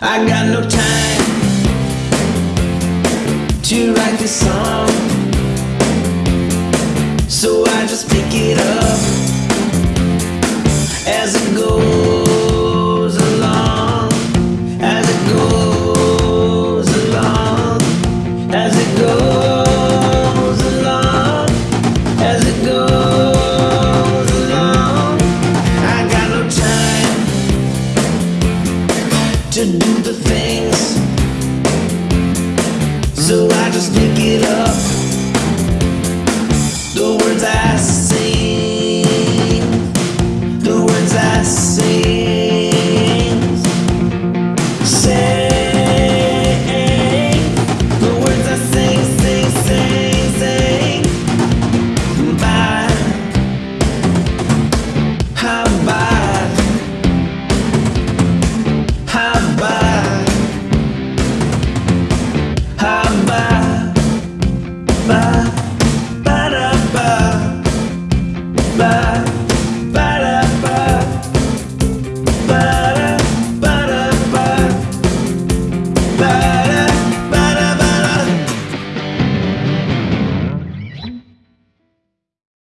I got no time to write this song, so I just pick it up as it goes to do the things. So I just pick it up. Bad?